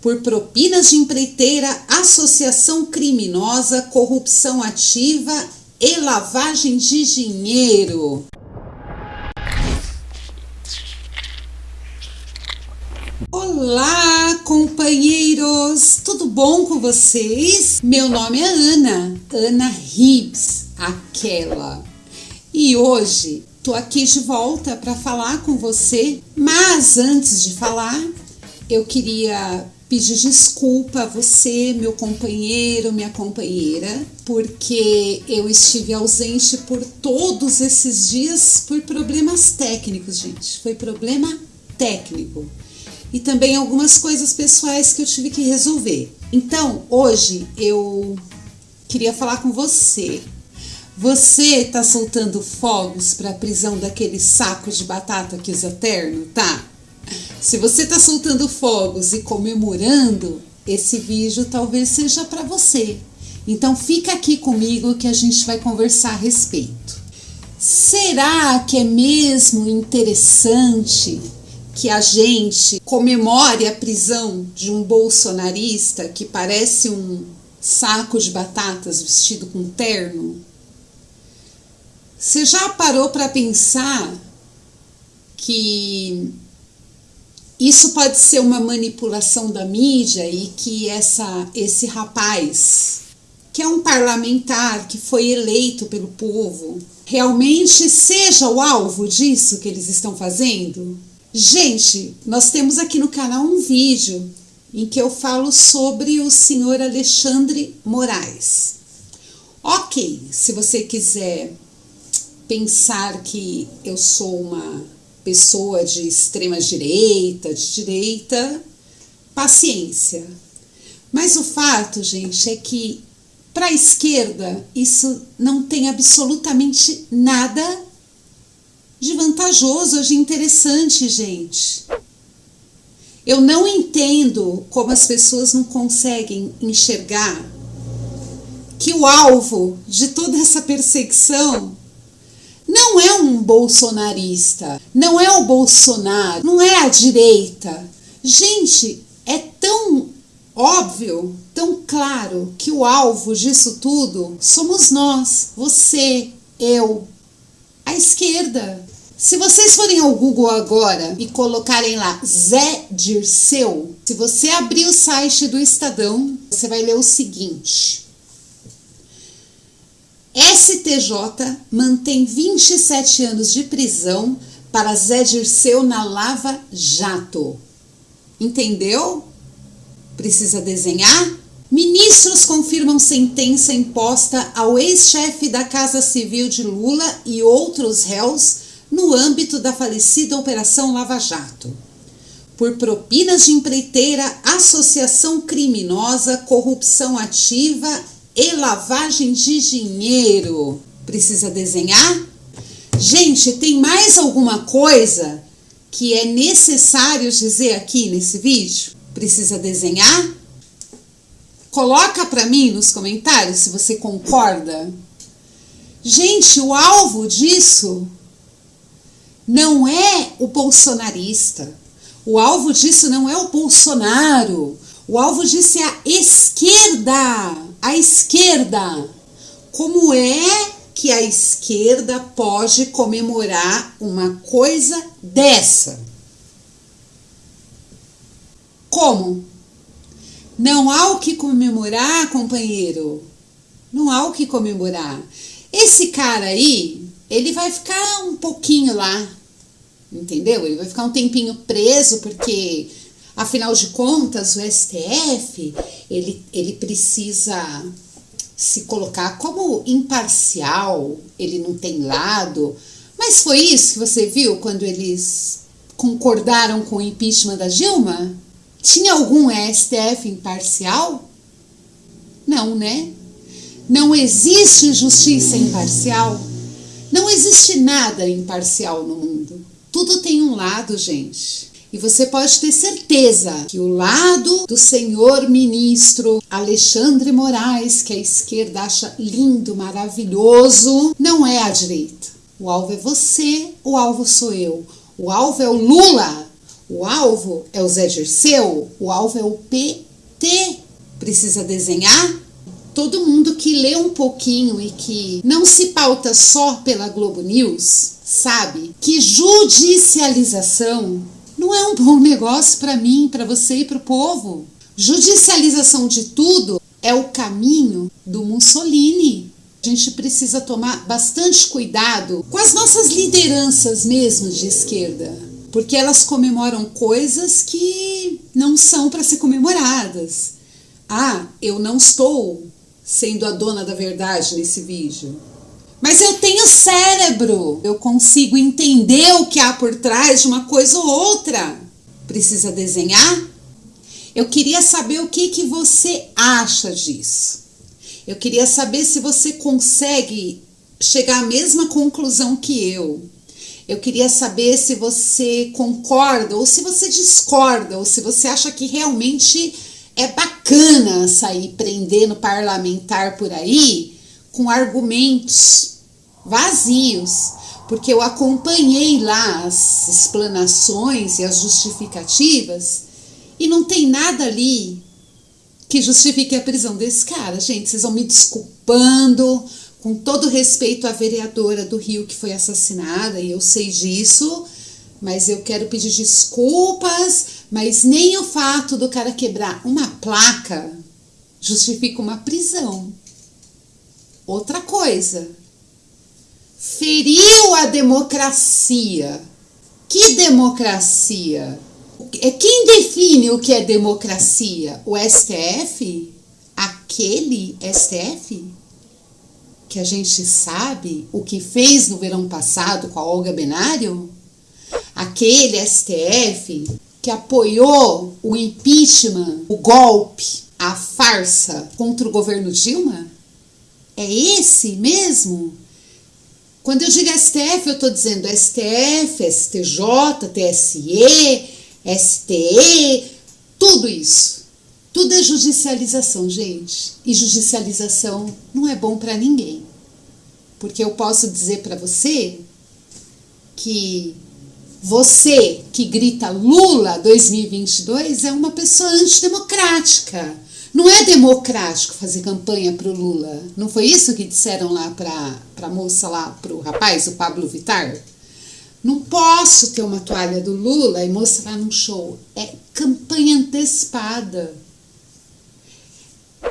por propinas de empreiteira, associação criminosa, corrupção ativa e lavagem de dinheiro. Olá, companheiros! Tudo bom com vocês? Meu nome é Ana, Ana Hibbs, aquela. E hoje tô aqui de volta para falar com você, mas antes de falar, eu queria pedir desculpa a você, meu companheiro, minha companheira, porque eu estive ausente por todos esses dias por problemas técnicos, gente. Foi problema técnico. E também algumas coisas pessoais que eu tive que resolver. Então, hoje eu queria falar com você. Você tá soltando fogos para a prisão daquele saco de batata que usa terno, tá? Se você está soltando fogos e comemorando, esse vídeo talvez seja para você. Então fica aqui comigo que a gente vai conversar a respeito. Será que é mesmo interessante que a gente comemore a prisão de um bolsonarista que parece um saco de batatas vestido com terno? Você já parou para pensar que isso pode ser uma manipulação da mídia e que essa, esse rapaz, que é um parlamentar que foi eleito pelo povo, realmente seja o alvo disso que eles estão fazendo? Gente, nós temos aqui no canal um vídeo em que eu falo sobre o senhor Alexandre Moraes. Ok, se você quiser pensar que eu sou uma pessoa de extrema direita, de direita, paciência. Mas o fato, gente, é que para a esquerda isso não tem absolutamente nada de vantajoso, de interessante, gente. Eu não entendo como as pessoas não conseguem enxergar que o alvo de toda essa perseguição não é um bolsonarista, não é o Bolsonaro, não é a direita. Gente, é tão óbvio, tão claro que o alvo disso tudo somos nós, você, eu, a esquerda. Se vocês forem ao Google agora e colocarem lá Zé Dirceu, se você abrir o site do Estadão, você vai ler o seguinte: STJ mantém 27 anos de prisão para Zé Dirceu na Lava Jato. Entendeu? Precisa desenhar? Ministros confirmam sentença imposta ao ex-chefe da Casa Civil de Lula e outros réus no âmbito da falecida Operação Lava Jato. Por propinas de empreiteira, associação criminosa, corrupção ativa e lavagem de dinheiro. Precisa desenhar? Gente, tem mais alguma coisa que é necessário dizer aqui nesse vídeo? Precisa desenhar? Coloca para mim nos comentários se você concorda. Gente, o alvo disso não é o bolsonarista. O alvo disso não é o Bolsonaro. O alvo disso é a esquerda a esquerda. Como é que a esquerda pode comemorar uma coisa dessa? Como? Não há o que comemorar, companheiro. Não há o que comemorar. Esse cara aí, ele vai ficar um pouquinho lá, entendeu? Ele vai ficar um tempinho preso porque Afinal de contas, o STF ele, ele precisa se colocar como imparcial, ele não tem lado. Mas foi isso que você viu quando eles concordaram com o impeachment da Dilma? Tinha algum STF imparcial? Não, né? Não existe justiça imparcial. Não existe nada imparcial no mundo. Tudo tem um lado, gente. E você pode ter certeza que o lado do senhor ministro Alexandre Moraes, que a esquerda acha lindo, maravilhoso, não é a direita. O alvo é você, o alvo sou eu. O alvo é o Lula. O alvo é o Zé Dirceu, o alvo é o PT. Precisa desenhar? Todo mundo que lê um pouquinho e que não se pauta só pela Globo News sabe que judicialização não é um bom negócio para mim, para você e para o povo. Judicialização de tudo é o caminho do Mussolini. A gente precisa tomar bastante cuidado com as nossas lideranças mesmo de esquerda, porque elas comemoram coisas que não são para ser comemoradas. Ah, eu não estou sendo a dona da verdade nesse vídeo. Mas eu tenho cérebro, eu consigo entender o que há por trás de uma coisa ou outra. Precisa desenhar? Eu queria saber o que, que você acha disso. Eu queria saber se você consegue chegar à mesma conclusão que eu. Eu queria saber se você concorda ou se você discorda ou se você acha que realmente é bacana sair prendendo parlamentar por aí com argumentos vazios, porque eu acompanhei lá as explanações e as justificativas e não tem nada ali que justifique a prisão desse cara. Gente, vocês vão me desculpando, com todo respeito à vereadora do Rio que foi assassinada, e eu sei disso, mas eu quero pedir desculpas, mas nem o fato do cara quebrar uma placa justifica uma prisão. Outra coisa, feriu a democracia. Que democracia? É quem define o que é democracia? O STF? Aquele STF? Que a gente sabe o que fez no verão passado com a Olga Benário? Aquele STF que apoiou o impeachment, o golpe, a farsa contra o governo Dilma? É esse mesmo? Quando eu digo STF, eu estou dizendo STF, STJ, TSE, STE, tudo isso. Tudo é judicialização, gente. E judicialização não é bom para ninguém. Porque eu posso dizer para você que você que grita Lula 2022 é uma pessoa antidemocrática. Não é democrático fazer campanha para o Lula. Não foi isso que disseram lá para a moça lá, para o rapaz, o Pablo Vitar? Não posso ter uma toalha do Lula e mostrar num show. É campanha antecipada.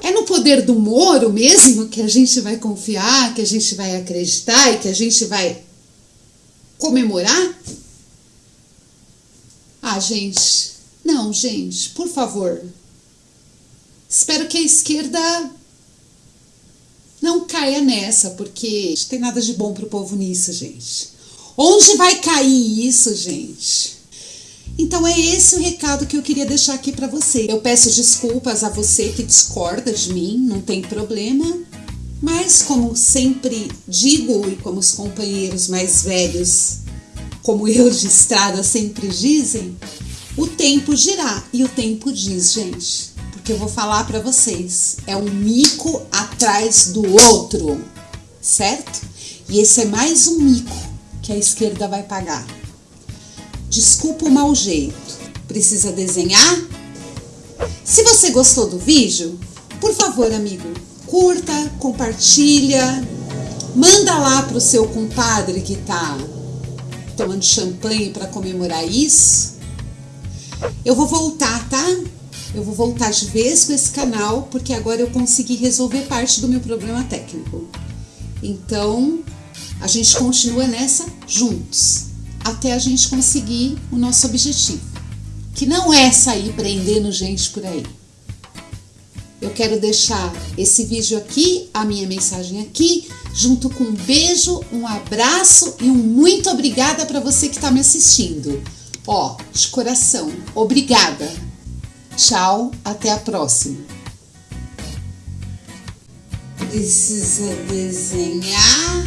É no poder do Moro mesmo que a gente vai confiar, que a gente vai acreditar e que a gente vai comemorar? Ah, gente, não, gente, por favor. Espero que a esquerda não caia nessa, porque não tem nada de bom pro povo nisso, gente. Onde vai cair isso, gente? Então é esse o recado que eu queria deixar aqui para você. Eu peço desculpas a você que discorda de mim, não tem problema. Mas como sempre digo e como os companheiros mais velhos, como eu de estrada sempre dizem, o tempo dirá e o tempo diz, gente. Porque eu vou falar para vocês, é um mico atrás do outro, certo? E esse é mais um mico que a esquerda vai pagar. Desculpa o mau jeito. Precisa desenhar? Se você gostou do vídeo, por favor, amigo, curta, compartilha, manda lá pro seu compadre que tá tomando champanhe para comemorar isso. Eu vou voltar, tá? Eu vou voltar de vez com esse canal, porque agora eu consegui resolver parte do meu problema técnico. Então, a gente continua nessa juntos, até a gente conseguir o nosso objetivo, que não é sair prendendo gente por aí. Eu quero deixar esse vídeo aqui, a minha mensagem aqui, junto com um beijo, um abraço e um muito obrigada para você que está me assistindo. Ó, de coração, obrigada. Tchau, até a próxima. Precisa desenhar